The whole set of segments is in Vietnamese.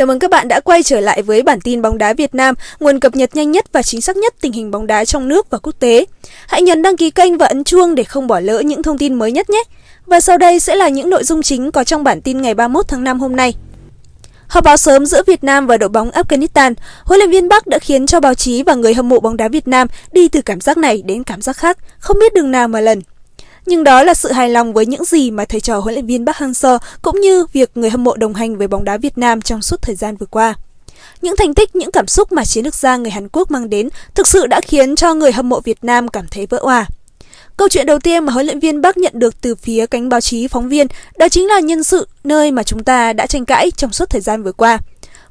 Chào mừng các bạn đã quay trở lại với bản tin bóng đá Việt Nam, nguồn cập nhật nhanh nhất và chính xác nhất tình hình bóng đá trong nước và quốc tế. Hãy nhấn đăng ký kênh và ấn chuông để không bỏ lỡ những thông tin mới nhất nhé. Và sau đây sẽ là những nội dung chính có trong bản tin ngày 31 tháng 5 hôm nay. Họp báo sớm giữa Việt Nam và đội bóng Afghanistan, huấn luyện viên Bắc đã khiến cho báo chí và người hâm mộ bóng đá Việt Nam đi từ cảm giác này đến cảm giác khác, không biết đường nào mà lần. Nhưng đó là sự hài lòng với những gì mà thầy trò huấn luyện viên Park Hang-seo cũng như việc người hâm mộ đồng hành với bóng đá Việt Nam trong suốt thời gian vừa qua. Những thành tích, những cảm xúc mà chiến lược gia người Hàn Quốc mang đến thực sự đã khiến cho người hâm mộ Việt Nam cảm thấy vỡ òa. Câu chuyện đầu tiên mà huấn luyện viên Bắc nhận được từ phía cánh báo chí phóng viên đó chính là nhân sự nơi mà chúng ta đã tranh cãi trong suốt thời gian vừa qua.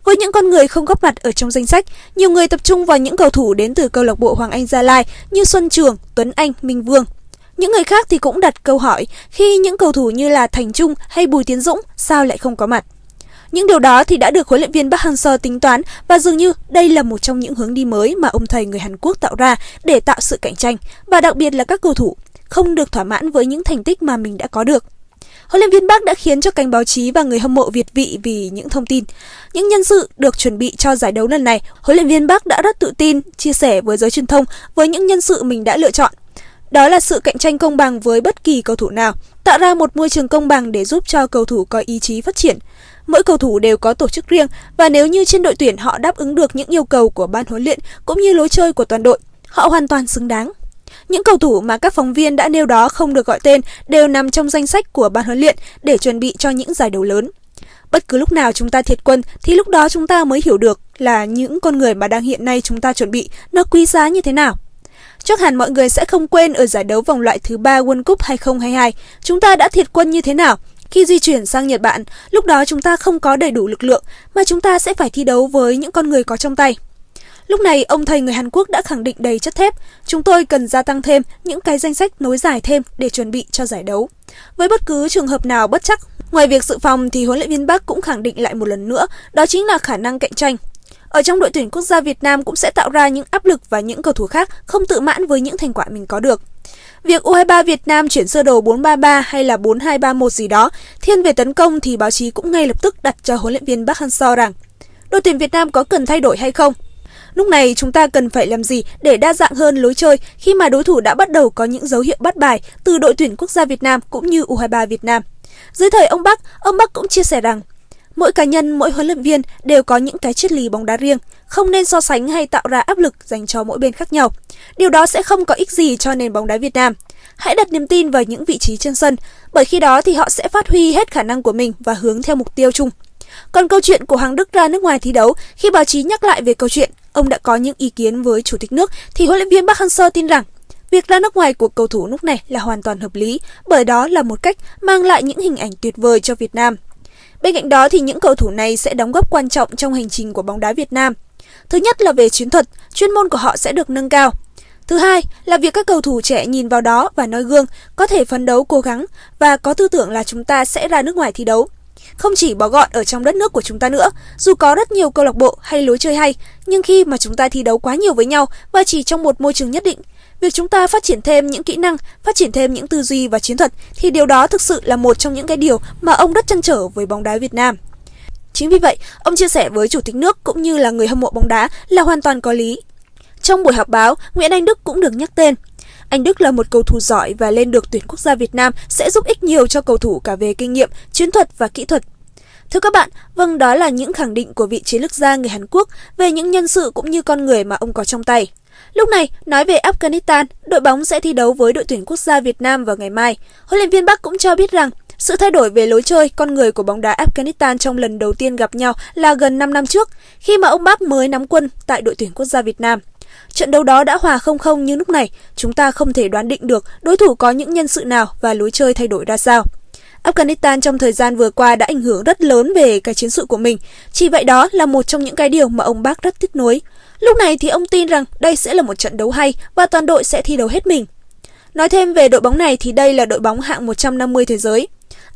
Với những con người không góp mặt ở trong danh sách, nhiều người tập trung vào những cầu thủ đến từ câu lạc bộ Hoàng Anh Gia Lai như Xuân Trường, Tuấn Anh, Minh Vương. Những người khác thì cũng đặt câu hỏi khi những cầu thủ như là Thành Trung hay Bùi Tiến Dũng sao lại không có mặt. Những điều đó thì đã được huấn luyện viên Park Hang-seo tính toán và dường như đây là một trong những hướng đi mới mà ông thầy người Hàn Quốc tạo ra để tạo sự cạnh tranh và đặc biệt là các cầu thủ không được thỏa mãn với những thành tích mà mình đã có được. Huấn luyện viên Park đã khiến cho cánh báo chí và người hâm mộ Việt vị vì những thông tin. Những nhân sự được chuẩn bị cho giải đấu lần này, huấn luyện viên Park đã rất tự tin chia sẻ với giới truyền thông với những nhân sự mình đã lựa chọn đó là sự cạnh tranh công bằng với bất kỳ cầu thủ nào, tạo ra một môi trường công bằng để giúp cho cầu thủ có ý chí phát triển. Mỗi cầu thủ đều có tổ chức riêng và nếu như trên đội tuyển họ đáp ứng được những yêu cầu của ban huấn luyện cũng như lối chơi của toàn đội, họ hoàn toàn xứng đáng. Những cầu thủ mà các phóng viên đã nêu đó không được gọi tên đều nằm trong danh sách của ban huấn luyện để chuẩn bị cho những giải đấu lớn. Bất cứ lúc nào chúng ta thiệt quân thì lúc đó chúng ta mới hiểu được là những con người mà đang hiện nay chúng ta chuẩn bị nó quý giá như thế nào. Chắc hẳn mọi người sẽ không quên ở giải đấu vòng loại thứ ba World Cup 2022, chúng ta đã thiệt quân như thế nào. Khi di chuyển sang Nhật Bản, lúc đó chúng ta không có đầy đủ lực lượng mà chúng ta sẽ phải thi đấu với những con người có trong tay. Lúc này, ông thầy người Hàn Quốc đã khẳng định đầy chất thép, chúng tôi cần gia tăng thêm những cái danh sách nối dài thêm để chuẩn bị cho giải đấu. Với bất cứ trường hợp nào bất chắc, ngoài việc dự phòng thì huấn luyện viên Park cũng khẳng định lại một lần nữa, đó chính là khả năng cạnh tranh ở trong đội tuyển quốc gia Việt Nam cũng sẽ tạo ra những áp lực và những cầu thủ khác không tự mãn với những thành quả mình có được. Việc U23 Việt Nam chuyển sơ đồ 433 hay là 4231 gì đó, thiên về tấn công thì báo chí cũng ngay lập tức đặt cho huấn luyện viên Park Hang-seo rằng đội tuyển Việt Nam có cần thay đổi hay không? Lúc này chúng ta cần phải làm gì để đa dạng hơn lối chơi khi mà đối thủ đã bắt đầu có những dấu hiệu bắt bài từ đội tuyển quốc gia Việt Nam cũng như U23 Việt Nam. Dưới thời ông Bắc, ông Bắc cũng chia sẻ rằng Mỗi cá nhân, mỗi huấn luyện viên đều có những cái triết lý bóng đá riêng, không nên so sánh hay tạo ra áp lực dành cho mỗi bên khác nhau. Điều đó sẽ không có ích gì cho nền bóng đá Việt Nam. Hãy đặt niềm tin vào những vị trí trên sân, bởi khi đó thì họ sẽ phát huy hết khả năng của mình và hướng theo mục tiêu chung. Còn câu chuyện của Hoàng Đức ra nước ngoài thi đấu, khi báo chí nhắc lại về câu chuyện, ông đã có những ý kiến với chủ tịch nước thì huấn luyện viên Park Hang-seo tin rằng Việc ra nước ngoài của cầu thủ lúc này là hoàn toàn hợp lý, bởi đó là một cách mang lại những hình ảnh tuyệt vời cho Việt Nam. Bên cạnh đó thì những cầu thủ này sẽ đóng góp quan trọng trong hành trình của bóng đá Việt Nam. Thứ nhất là về chiến thuật, chuyên môn của họ sẽ được nâng cao. Thứ hai là việc các cầu thủ trẻ nhìn vào đó và noi gương, có thể phấn đấu cố gắng và có tư tưởng là chúng ta sẽ ra nước ngoài thi đấu. Không chỉ bó gọn ở trong đất nước của chúng ta nữa, dù có rất nhiều câu lạc bộ hay lối chơi hay, nhưng khi mà chúng ta thi đấu quá nhiều với nhau và chỉ trong một môi trường nhất định, việc chúng ta phát triển thêm những kỹ năng, phát triển thêm những tư duy và chiến thuật thì điều đó thực sự là một trong những cái điều mà ông rất chăn trở với bóng đá Việt Nam. Chính vì vậy, ông chia sẻ với chủ tịch nước cũng như là người hâm mộ bóng đá là hoàn toàn có lý. Trong buổi họp báo, Nguyễn Anh Đức cũng được nhắc tên. Anh Đức là một cầu thủ giỏi và lên được tuyển quốc gia Việt Nam sẽ giúp ích nhiều cho cầu thủ cả về kinh nghiệm, chiến thuật và kỹ thuật. Thưa các bạn, vâng đó là những khẳng định của vị chiến lược gia người Hàn Quốc về những nhân sự cũng như con người mà ông có trong tay. Lúc này, nói về Afghanistan, đội bóng sẽ thi đấu với đội tuyển quốc gia Việt Nam vào ngày mai. Huấn luyện viên Bắc cũng cho biết rằng sự thay đổi về lối chơi, con người của bóng đá Afghanistan trong lần đầu tiên gặp nhau là gần 5 năm trước, khi mà ông Bắc mới nắm quân tại đội tuyển quốc gia Việt Nam. Trận đấu đó đã hòa 0-0 nhưng lúc này, chúng ta không thể đoán định được đối thủ có những nhân sự nào và lối chơi thay đổi ra sao. Afghanistan trong thời gian vừa qua đã ảnh hưởng rất lớn về cái chiến sự của mình. Chỉ vậy đó là một trong những cái điều mà ông Bác rất tiếc nuối. Lúc này thì ông tin rằng đây sẽ là một trận đấu hay và toàn đội sẽ thi đấu hết mình. Nói thêm về đội bóng này thì đây là đội bóng hạng 150 thế giới.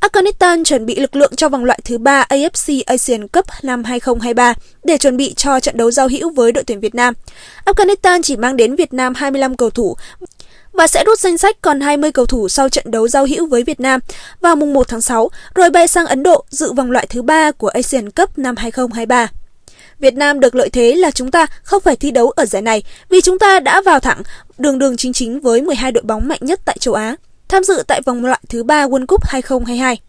Afghanistan chuẩn bị lực lượng cho vòng loại thứ 3 AFC Asian Cup năm 2023 để chuẩn bị cho trận đấu giao hữu với đội tuyển Việt Nam. Afghanistan chỉ mang đến Việt Nam 25 cầu thủ và sẽ rút danh sách còn 20 cầu thủ sau trận đấu giao hữu với Việt Nam vào mùng 1 tháng 6 rồi bay sang Ấn Độ dự vòng loại thứ ba của Asian Cup năm 2023. Việt Nam được lợi thế là chúng ta không phải thi đấu ở giải này vì chúng ta đã vào thẳng đường đường chính chính với 12 đội bóng mạnh nhất tại châu Á, tham dự tại vòng loại thứ ba World Cup 2022.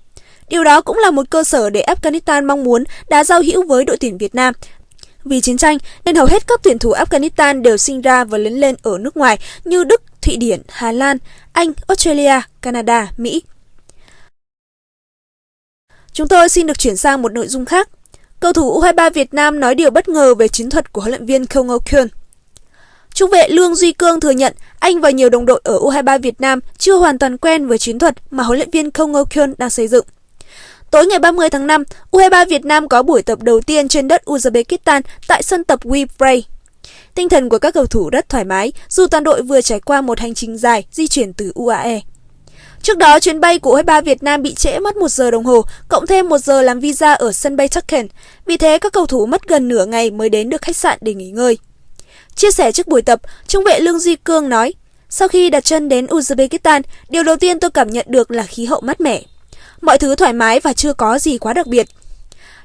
Điều đó cũng là một cơ sở để Afghanistan mong muốn đá giao hữu với đội tuyển Việt Nam. Vì chiến tranh nên hầu hết các tuyển thủ Afghanistan đều sinh ra và lớn lên ở nước ngoài như Đức, Thụy Điển, Hà Lan, Anh, Australia, Canada, Mỹ. Chúng tôi xin được chuyển sang một nội dung khác. Cầu thủ U23 Việt Nam nói điều bất ngờ về chiến thuật của huấn luyện viên Không Âu Kyun. Trung vệ Lương Duy Cương thừa nhận anh và nhiều đồng đội ở U23 Việt Nam chưa hoàn toàn quen với chiến thuật mà huấn luyện viên Không Âu Kyun đang xây dựng. Tối ngày 30 tháng 5, U23 Việt Nam có buổi tập đầu tiên trên đất Uzbekistan tại sân tập Webrey. Tinh thần của các cầu thủ rất thoải mái dù toàn đội vừa trải qua một hành trình dài di chuyển từ UAE. Trước đó, chuyến bay của U23 Việt Nam bị trễ mất 1 giờ đồng hồ, cộng thêm 1 giờ làm visa ở sân bay Tucken. Vì thế, các cầu thủ mất gần nửa ngày mới đến được khách sạn để nghỉ ngơi. Chia sẻ trước buổi tập, trung vệ Lương Duy Cương nói, sau khi đặt chân đến Uzbekistan, điều đầu tiên tôi cảm nhận được là khí hậu mát mẻ. Mọi thứ thoải mái và chưa có gì quá đặc biệt.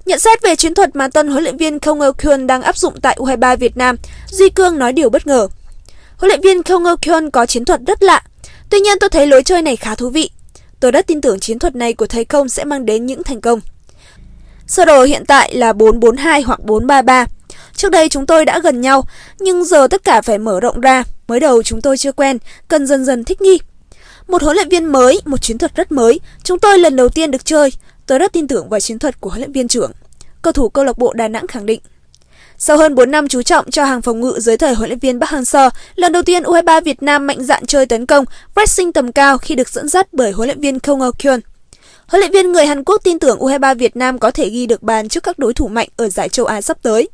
Nhận xét về chiến thuật mà tân huấn luyện viên Không Eo Kyun đang áp dụng tại U23 Việt Nam, Duy Cương nói điều bất ngờ. Huấn luyện viên Không Eo Kyun có chiến thuật rất lạ, tuy nhiên tôi thấy lối chơi này khá thú vị. Tôi rất tin tưởng chiến thuật này của thầy Công sẽ mang đến những thành công. Sơ đồ hiện tại là 442 hoặc 433. Trước đây chúng tôi đã gần nhau, nhưng giờ tất cả phải mở rộng ra. Mới đầu chúng tôi chưa quen, cần dần dần thích nghi. Một huấn luyện viên mới, một chiến thuật rất mới. Chúng tôi lần đầu tiên được chơi. Tôi rất tin tưởng vào chiến thuật của huấn luyện viên trưởng. Cầu thủ câu lạc bộ Đà Nẵng khẳng định. Sau hơn 4 năm chú trọng cho hàng phòng ngự dưới thời huấn luyện viên Park Hang-seo, lần đầu tiên U23 Việt Nam mạnh dạn chơi tấn công, pressing tầm cao khi được dẫn dắt bởi huấn luyện viên Kong Kyun. Huấn luyện viên người Hàn Quốc tin tưởng U23 Việt Nam có thể ghi được bàn trước các đối thủ mạnh ở giải châu Á sắp tới.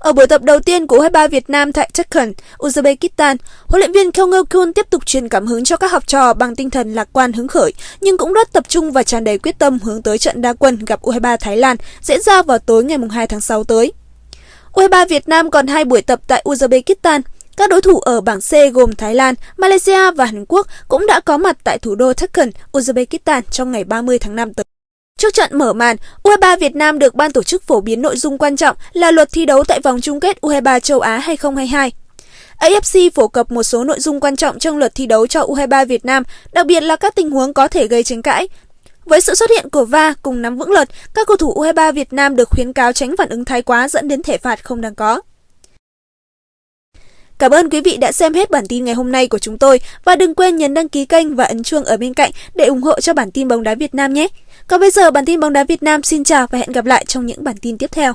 Ở buổi tập đầu tiên của U23 Việt Nam tại Tashkent, Uzbekistan, huấn luyện viên Kong Kun tiếp tục truyền cảm hứng cho các học trò bằng tinh thần lạc quan hứng khởi, nhưng cũng rất tập trung và tràn đầy quyết tâm hướng tới trận đa quân gặp U23 Thái Lan diễn ra vào tối ngày 2 tháng 6 tới. U23 Việt Nam còn hai buổi tập tại Uzbekistan. Các đối thủ ở bảng C gồm Thái Lan, Malaysia và Hàn Quốc cũng đã có mặt tại thủ đô Tashkent, Uzbekistan trong ngày 30 tháng 5 tới. Trước trận mở màn, U23 Việt Nam được ban tổ chức phổ biến nội dung quan trọng là luật thi đấu tại vòng chung kết U23 châu Á 2022. AFC phổ cập một số nội dung quan trọng trong luật thi đấu cho U23 Việt Nam, đặc biệt là các tình huống có thể gây tranh cãi. Với sự xuất hiện của VA cùng nắm vững luật, các cầu thủ U23 Việt Nam được khuyến cáo tránh phản ứng thái quá dẫn đến thể phạt không đáng có. Cảm ơn quý vị đã xem hết bản tin ngày hôm nay của chúng tôi và đừng quên nhấn đăng ký kênh và ấn chuông ở bên cạnh để ủng hộ cho bản tin bóng đá Việt Nam nhé. Còn bây giờ bản tin bóng đá Việt Nam xin chào và hẹn gặp lại trong những bản tin tiếp theo.